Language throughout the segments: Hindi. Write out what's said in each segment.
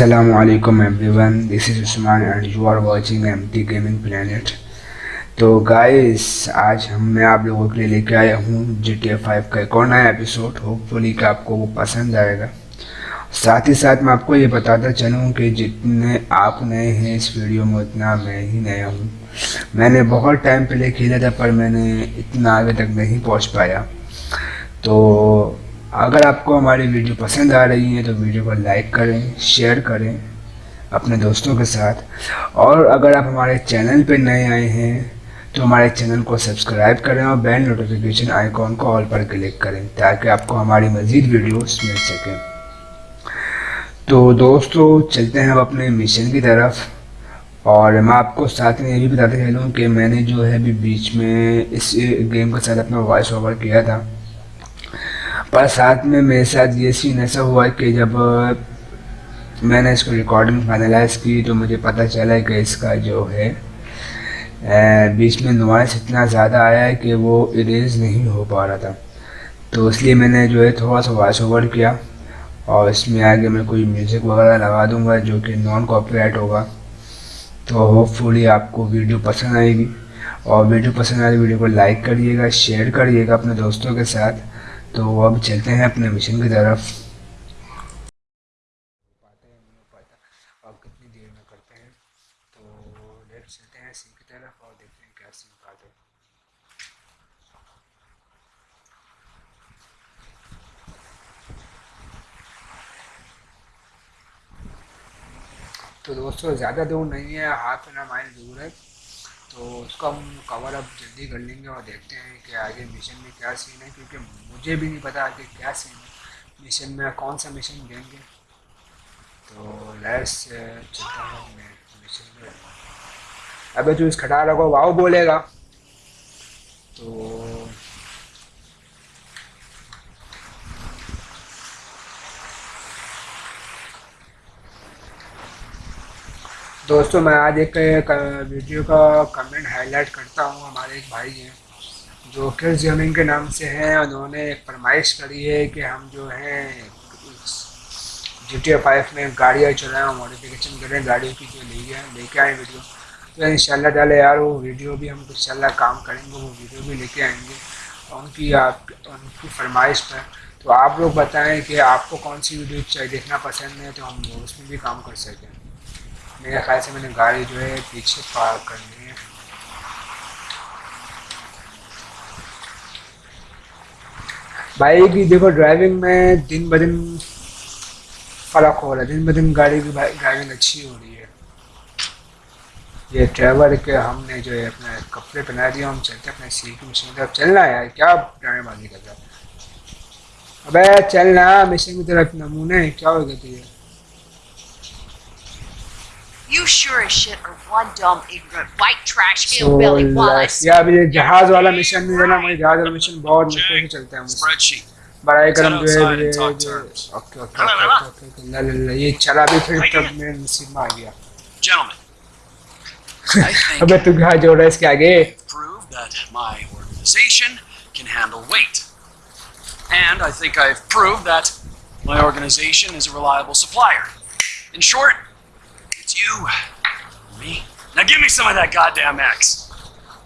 Assalamu alaikum, everyone. This is Usman and you are watching MT Gaming Planet. तो गाइस आज हम मैं आप लोगों के लिए लेके आया हूँ जी टी एफ़ फाइव का एक और नया एपिसोड होपफुली कि आपको वो पसंद आएगा। साथ ही साथ मैं आपको ये बताता चलूँ कि जितने आप नए हैं इस वीडियो में, उतना मैं ही नया हूँ। मैंने बहुत टाइम पहले खेला था, पर मैंने इतना आगे तक नहीं पहुँच पाया। तो अगर आपको हमारी वीडियो पसंद आ रही है तो वीडियो को लाइक करें, शेयर करें अपने दोस्तों के साथ। और अगर आप हमारे चैनल पर नए आए हैं तो हमारे चैनल को सब्सक्राइब करें और बेल नोटिफिकेशन आइकॉन को ऑल पर क्लिक करें, ताकि आपको हमारी मज़ीद वीडियोस मिल सकें। तो दोस्तों, चलते हैं अब अपने मिशन की तरफ़। और मैं आपको साथ में ये भी बताते चलूँ कि मैंने जो है अभी बीच में इस गेम के साथ अपना वॉइस ओवर किया था। पर साथ में मेरे साथ ये सीन ऐसा हुआ कि जब मैंने इसको रिकॉर्डिंग फाइनलाइज की तो मुझे पता चला कि इसका जो है बीच में नॉइस इतना ज़्यादा आया है कि वो इरेज नहीं हो पा रहा था। तो इसलिए मैंने जो है थोड़ा सा वॉइस ओवर किया और इसमें आगे मैं कोई म्यूज़िक वगैरह लगा दूँगा जो कि नॉन कॉपीराइट होगा। तो होपफुली आपको वीडियो पसंद आएगी और वीडियो पसंद आए वीडियो को लाइक करिएगा शेयर करिएगा अपने दोस्तों के साथ। तो अब चलते हैं अपने मिशन की तरफ़। तो तो दोस्तों, ज़्यादा दूर नहीं है हाफ़ एन माइल दूर है। तो उसका हम कवर अप जल्दी कर लेंगे और देखते हैं कि आगे मिशन में क्या सीन है, क्योंकि मुझे भी नहीं पता आगे क्या सीन है। मिशन में कौन सा मिशन देंगे। तो लेट्स चलता हूँ मैं मिशन में। अबे जो इस खटारा को वाओ बोलेगा तो दोस्तों, मैं आज एक वीडियो का कमेंट हाईलाइट करता हूँ हमारे एक भाई हैं, जो किस गेमिंग के नाम से हैं। उन्होंने एक फरमाइश करी है कि हम जो हैं जी टी फाइव में गाड़ियाँ चलाएँ मॉडिफिकेशन करें, गाड़ियों की जो ले गए लेके आए वीडियो तो इन डाले यार, वो वीडियो भी हम इन काम करेंगे, वो वीडियो भी लेके आएँगे उनकी आप, उनकी फरमाइश पर। तो आप लोग बताएँ कि आपको कौन सी वीडियो देखना पसंद है तो हम उसमें भी काम कर सकें। मेरे ख्याल से मैंने गाड़ी जो है पीछे पार्क करनी है। भाई की देखो ड्राइविंग में दिन ब दिन फ़र्क हो रहा है। दिन ब दिन गाड़ी की ड्राइविंग अच्छी हो रही है। ये ड्राइवर के हमने जो है अपने कपड़े पहना दिए, हम चलते अपने सी की मशीन की तरफ़। चलना है यार, क्या ड्राइवरबाजी कर रहा है? अबे चलना मशीन की तरफ़ नमूने क्या हो गया तुझे sure as shit are one dumb, ignorant, white trash hillbilly so, while I या अभी ये जहाज वाला मिशन नहीं देना मुझे जहाज वाला मिशन बहुत मुश्किल से चलता है मुझसे Spreadsheet. बड़ाई करम जो है ये Talk जो terms. Okay okay okay okay ला ला ला ये चला भी फिर तब मैं नसीब में आ गया Gentlemen, I think अबे तू कहाँ जोड़ रहा है इसके आगे prove that my organization can handle weight. And I think I've proved that my organization is a reliable supplier. In short, it's you, me. Now give me some of that goddamn X.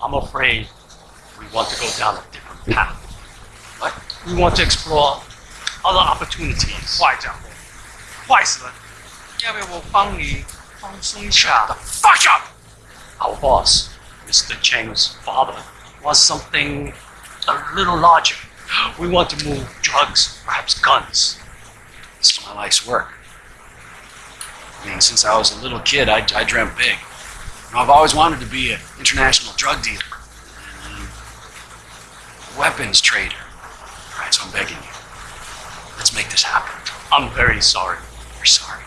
I'm afraid we want to go down a different path. What? We want to explore other opportunities. Why, Jumbo? Why, sir? 因为我帮你放松一下。 The fuck up! Our boss, Mr. Cheng's father, wants something a little larger. We want to move drugs, perhaps guns. This is my life's work. Since I was a little kid, I, I dreamt big. You know, I've always wanted to be an international drug dealer, and a weapons trader. All right, so I'm begging you. Let's make this happen. I'm very sorry. You're sorry.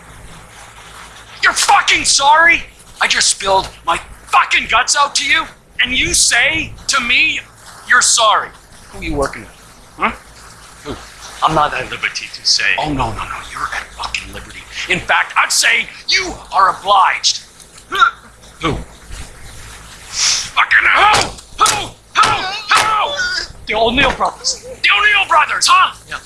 You're fucking sorry? I just spilled my fucking guts out to you, and you say to me, you're sorry. Who are you working with? Huh? I'm not at liberty to say. Oh, no, no, no. You're at fucking liberty. In fact, I'd say you are obliged. Who? Fucking who? Who? Who? Who? The O'Neill brothers. The O'Neill brothers, huh? Yeah.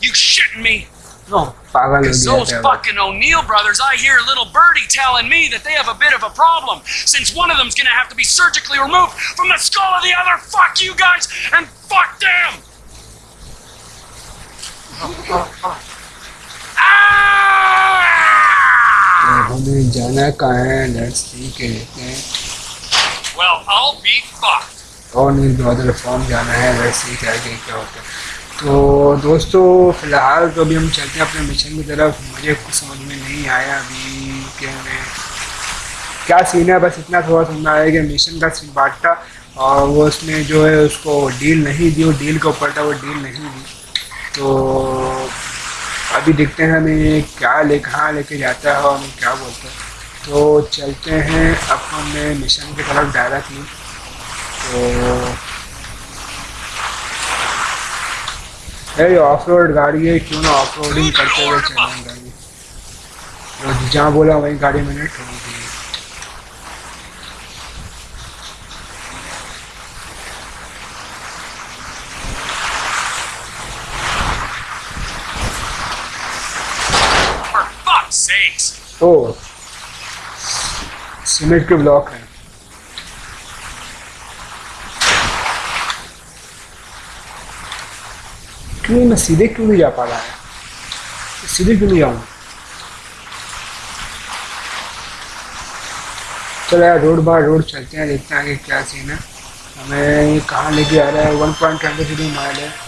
You shitting me? No. Because those fucking O'Neill brothers, I hear little birdie telling me that they have a bit of a problem, since one of them's gonna have to be surgically removed from the skull of the other. Fuck you guys and fuck them. हमें जाना कहाँ है लेट्स सी के लेते हैं। Well, I'll be fucked. और नील ब्रदर फॉर्म जाना है लेट्स सी क्या क्या क्या होता है। तो दोस्तों फ़िलहाल तो अभी हम चलते हैं अपने मिशन की तरफ़। मुझे कुछ समझ में नहीं आया अभी कि हमें क्या सीन है बस इतना थोड़ा समझ में आया कि मिशन का सीन बांटा और वो उसने जो है उसको डील नहीं दी वो डील के ऊपर था वो डील नहीं दी। तो अभी देखते हैं हमें क्या ले कहाँ लेके जाता है और क्या बोलते हैं। तो चलते हैं अब हमें मिशन की तरफ़ डायरेक्टली तो है ऑफ़ रोड गाड़ी है, क्यों ना ऑफ़ रोडिंग करते हुए चलेंगे गाड़ी। तो जहाँ बोला वहीं गाड़ी मैंने ठोक तो सीमेंट के ब्लॉक हैं। क्यों मैं सीधे क्यों नहीं जा पा रहा है? सीधे क्यों नहीं जाऊँ? चलो यार, रोड बार रोड चलते हैं, देखते हैं आगे क्या सीन है। हमें कहाँ लेके आ रहा है? One point twenty three mile है।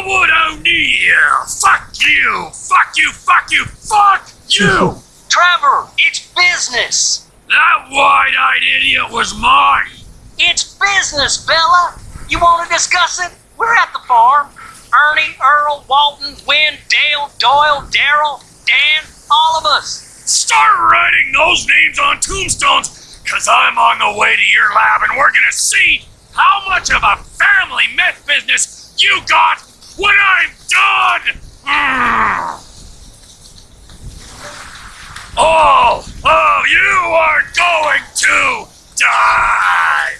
Elwood O'Neill! Fuck you! Fuck you! Fuck you! Fuck you! Trevor, it's business. that wide-eyed idiot was mine! It's business, Bella. You want to discuss it? We're at the farm. Ernie, Earl, Walton, Wynn, Dale, Doyle, Daryl, Dan, all of us. Start writing those names on tombstones, cause I'm on the way to your lab and we're gonna see how much of a family meth business you got when I'm done! Ah! All of you are going to die!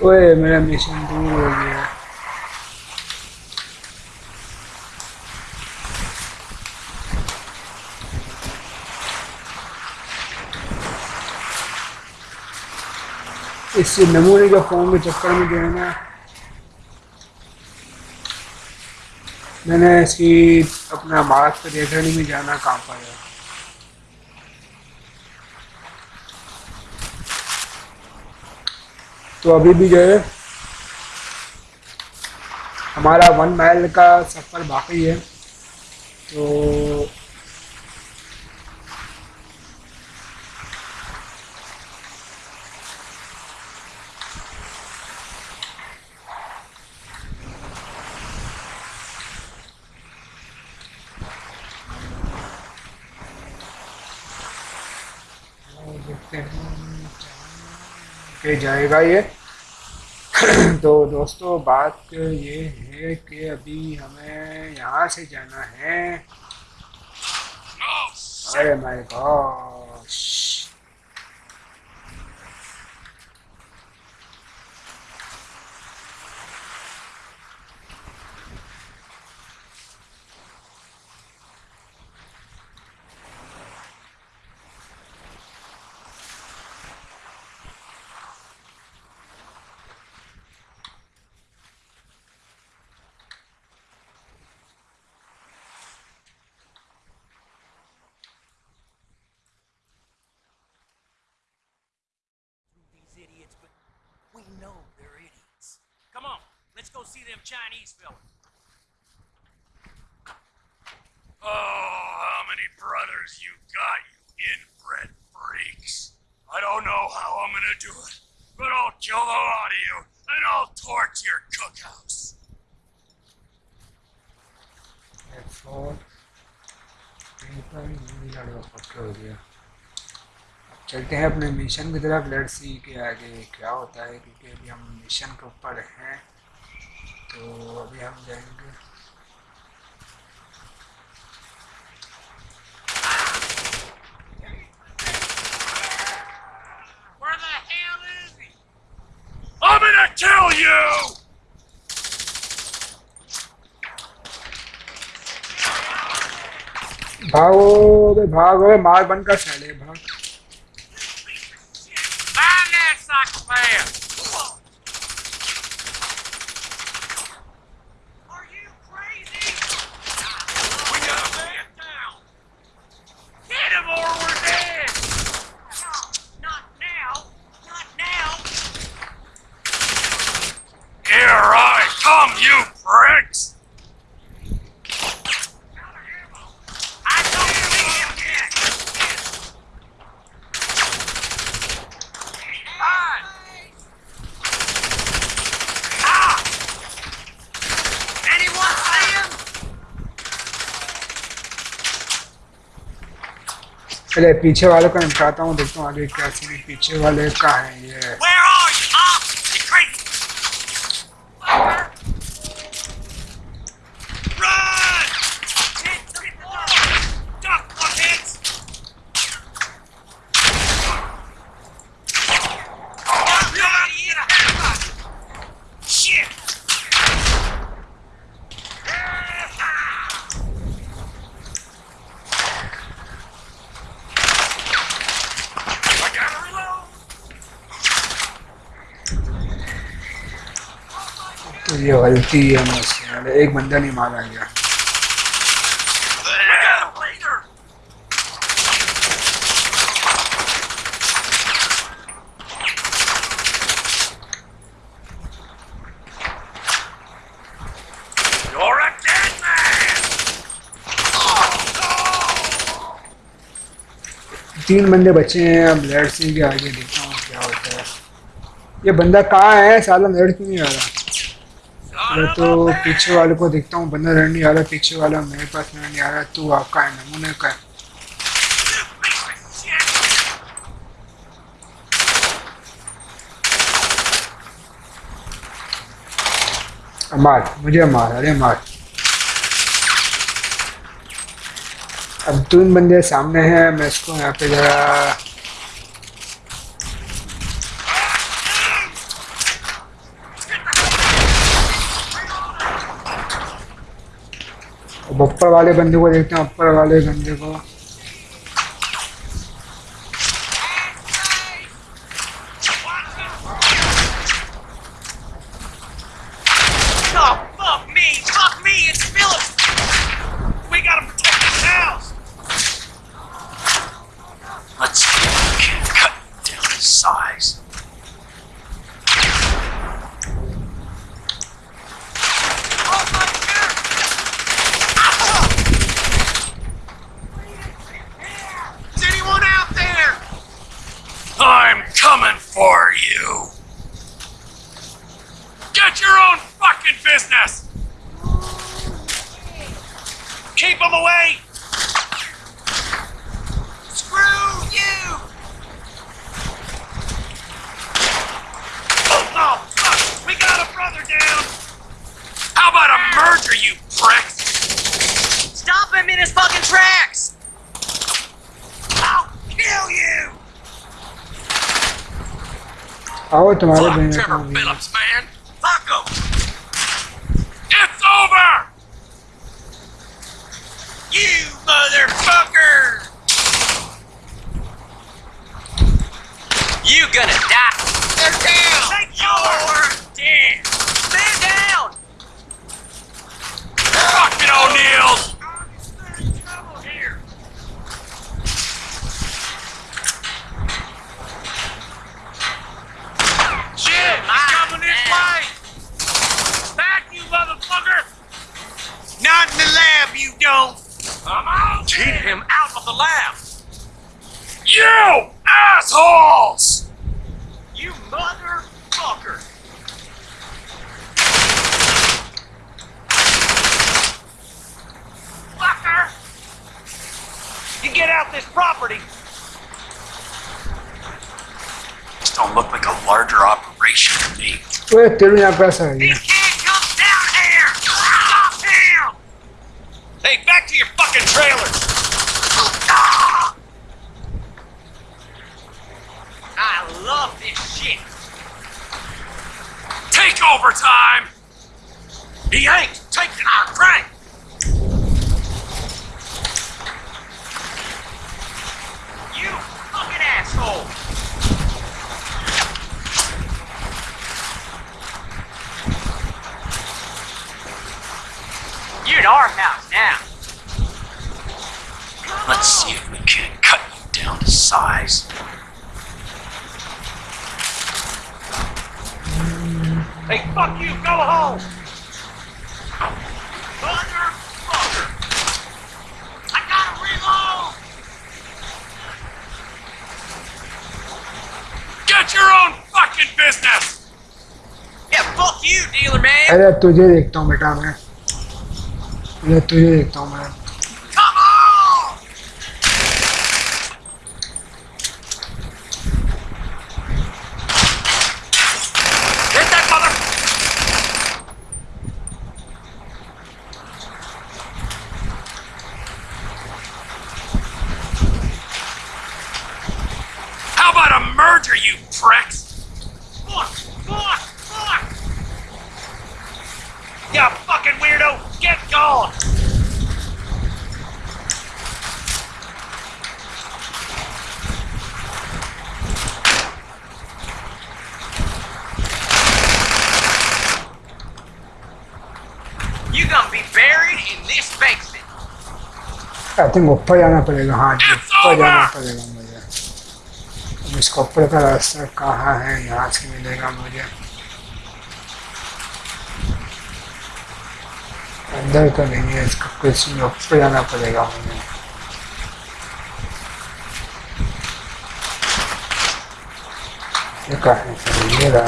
Wait a minute, mission, do इस नमूने के फॉर्म के चक्कर में जो है ना, मैंने इसकी अपना भारत पर रेखड़ी में जाना कहाँ पाया तो अभी भी जो है, हमारा वन माइल का सफ़र बाकी है। तो देखते हैं पे जाएगा ये। तो दोस्तों बात ये है कि अभी हमें यहाँ से जाना है। अरे my gosh see them Chinese fellas. Oh, how many brothers you got, you inbred freaks? I don't know how I'm gonna do it, but I'll kill the lot of you, and I'll torch your cookhouse. Four यहीं पर ही लड़वा पक्का हो गया अब चलते हैं अपने मिशन की तरफ लेट्स सी के आगे क्या होता है क्योंकि अभी हम मिशन के ऊपर हैं तो अभी हम जाएँगे भागो भागो मार बन का चले भाग पहले पीछे वाले को निपटाता हूँ देखता हूँ आगे क्या पीछे वाले का है ये? ये गलती है मुझसे एक बंदा नहीं मारा गया! तीन बंदे बचे हैं अब लेट सिंह के आगे देखता हूँ क्या होता है। ये बंदा कहाँ है? साला लेट क्यों नहीं आ रहा? मैं तो पीछे वाले को देखता हूँ, बंदा लड़ नहीं आ रहा, पीछे वाला मेरे पास लड़ नहीं आ रहा, तू आपका है, नमूने का है। मार मुझे मार अरे मार अब तीन बंदे सामने हैं, मैं इसको यहाँ पे जरा अब ऊपर वाले बंदे को देखते हैं अपर वाले बंदे को। here, you prick! Stop him in his fucking tracks! I'll kill you! Ahora tomaré Fuck Trevor Phillips, man! Fuck him! It's over! You motherfucker! You gonna die! They're down! Take yours! Motherfucker! Not in the lab, you don't! I'm out! Keep him out of the lab! You assholes! You motherfucker! You get out this property! This don't look like a larger operation to me. Voy a tener una plaza him! Hey, back to your fucking trailer! I love this shit! Take over time! He ain't taking our crank! go home! Motherfucker! I gotta reload! Get your own fucking business! Yeah, fuck you, dealer man! अरे तुझे देखता हूँ बेटा मैं अरे तुझे देखता हूँ मैं pricks! Fuck! Fuck! Fuck! You fucking weirdo! Get gone! You're gonna be buried in this basement. I tengo payana para el in It's over! ऊपर का रास्ता कहाँ है यहाँ से मिलेगा मुझे। अंदर तो नहीं है, इसका कुछ ऊपर जाना पड़ेगा मुझे। ये कहाँ है? ये रहा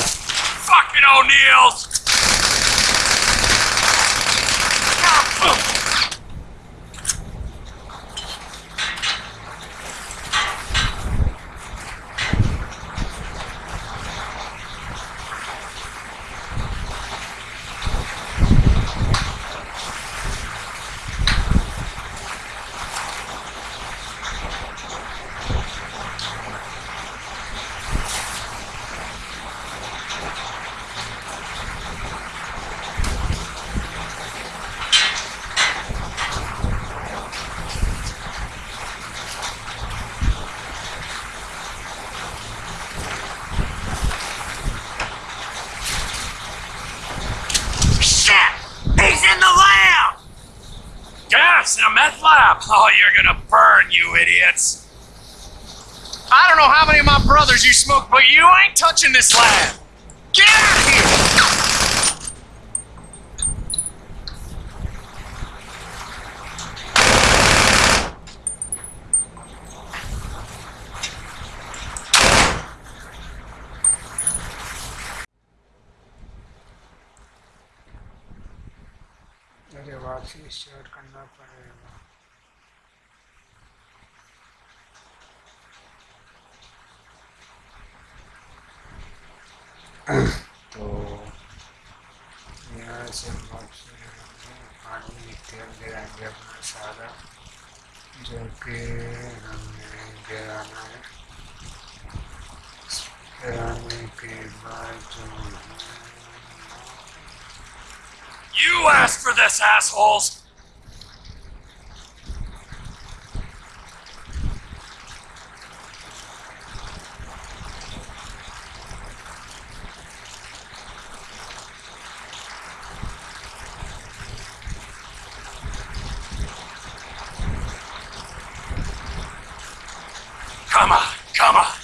gonna burn, you idiots! I don't know how many of my brothers you smoke, but you ain't touching this lab. Get out of here! अरे वापसी स्टार्ट करना पड़ेगा तो यहाँ से वापसी पानी तेल गिराएँगे अपना सारा जो कि हमें गिराना है गिराने के बाद जो है You asked for this, assholes! Come on, come on.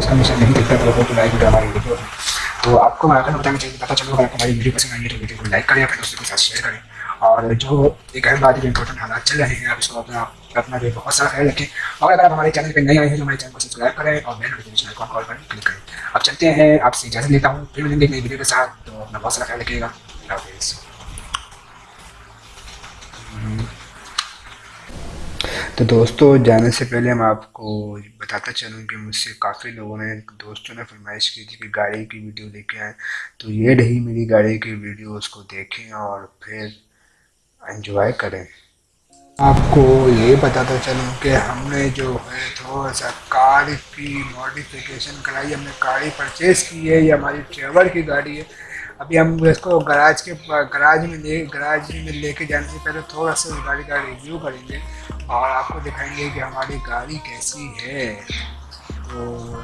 आज का मिशन नहीं देखता तो तो लाइक वीडियो हमारी वीडियो। तो आपको आकर बताना चाहिए पता चलो, अगर आपको हमारी वीडियो पसंद आई है तो वीडियो को लाइक करें, अपने दोस्तों के साथ शेयर करें। और जो एक अहम बात इंपॉर्टेंट हालात चल रहे हैं, आप इसको अपना अपना जो बहुत सारा ख्याल रखें। और अगर आप हमारे चैनल पर नए आए हैं तो हमारे चैनल को सब्सक्राइब करें और बेल नोटिफिकेशन आइकॉन कॉल पर क्लिक करें। अब चलते हैं, आपसे इजाज़त लेता हूँ। फिर मिलेंगे नई वीडियो के साथ। तो अपना बहुत सारा ख्याल रखिएगा। हाफिज़। तो दोस्तों, जाने से पहले मैं आपको बताता चलूँ कि मुझसे काफ़ी लोगों ने, दोस्तों ने फरमाइश की थी कि गाड़ी की वीडियो लेके आए। तो ये रही मेरी गाड़ी की वीडियो, उसको देखें और फिर एंजॉय करें। आपको ये बताता चलूँ कि हमने जो है थोड़ा सा कार की मॉडिफिकेशन कराई, हमने गाड़ी परचेज़ की है, ये हमारी ट्रेवल की गाड़ी है। अभी हम इसको गराज के गराज में ले गराज में लेके जाने से पहले थोड़ा सा गाड़ी का रिव्यू करेंगे और आपको दिखाएँगे कि हमारी गाड़ी कैसी है। तो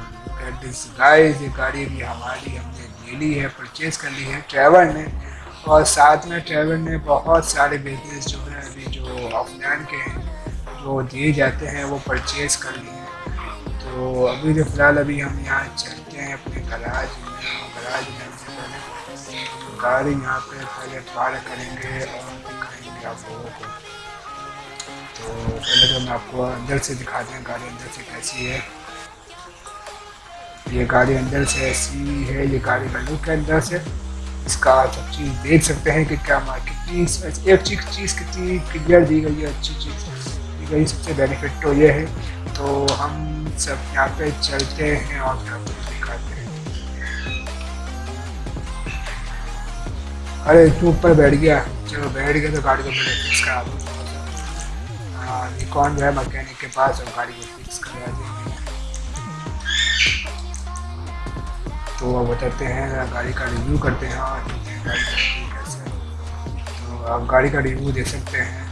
दिस गाइस ये गाड़ी भी हमारी हमने ले ली है परचेज़ कर ली है ट्रैवल ने। और साथ में ट्रैवल ने बहुत सारे बिज़नेस जो है, अभी जो ऑफलाइन के हैं, जो दिए जाते हैं, वो परचेज़ कर लिए हैं। तो अभी जो फ़िलहाल अभी हम यहाँ चलते हैं अपने गराज में गराज में। गाड़ी यहाँ पे पहले पार करेंगे और दिखाएँगे आप लोगों को। तो पहले तो मैं आपको अंदर से दिखाते हैं गाड़ी अंदर से कैसी है। ये गाड़ी अंदर से ऐसी है, ये गाड़ी का लुक है अंदर से। इसका आप सब चीज़ देख सकते हैं कि क्या कितनी एक चीज़, चीज़ कितनी क्लियर दी गई है, अच्छी चीज़। दी गई सबसे बेनिफिट तो ये है। तो हम सब यहाँ पे चलते हैं और फिर आपको दिखाते हैं। अरे तू ऊपर बैठ गया। चलो बैठ गया तो गाड़ी को पहले फिक्स करा दूँ। हाँ निकॉन जो है मैकेनिक के पास और गाड़ी को फिक्स करा देंगे तो अब बताते हैं, गाड़ी का रिव्यू करते हैं। और हैं, गाड़ी का रिव्यू कैसे तो आप गाड़ी का रिव्यू दे सकते हैं।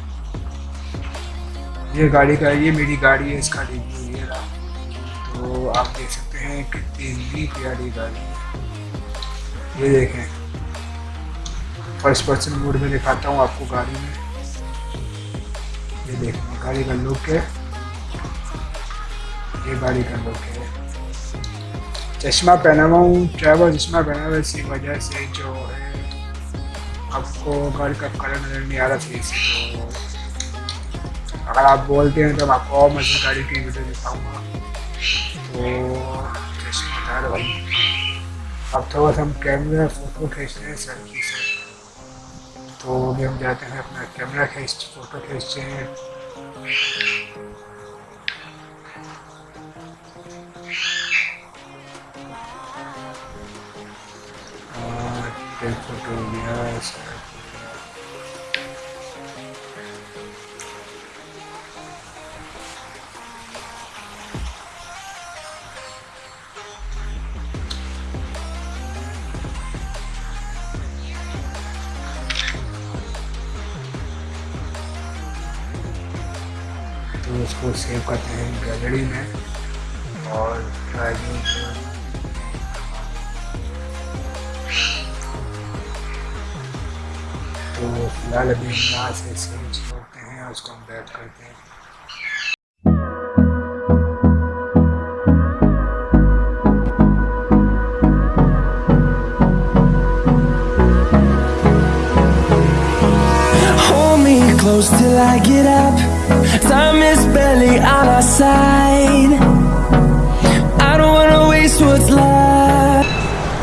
ये गाड़ी का, ये मेरी गाड़ी है, इसका रिव्यू ये रहा। तो आप देख सकते हैं कितनी प्यारी गाड़ी है। ये देखें। फ़र्स्ट पर्सन मोड में दिखाता हूँ आपको गाड़ी में। ये देखिए गाड़ी का लुक है। ये गाड़ी का लुक है। चश्मा पहना हुआ हूँ ट्रैवल चश्मा पहना हुआ इसी वजह से जो है, आपको गाड़ी का कलर नज़र नहीं आ रहा सही से तो अगर आप बोलते हैं तो मैं आपको और मज़े गाड़ी की वीडियो दिखाऊँगा। तो चश्मा भाई अब थोड़ा सा हम कैमरा फ़ोटो खींचते हैं सेल्फी से तो अभी हम जाते हैं अपना कैमरा खींच फ़ोटो खींचते हैं। फ़ोटो लिया उसको सेव करते हैं गैलरी में और ड्राइविंग तो फ़िलहाल अभी यहाँ से सेव छोड़ते हैं उसको हम बैक करते हैं। Close till I get up. Time is barely on our side. I don't wanna waste what's left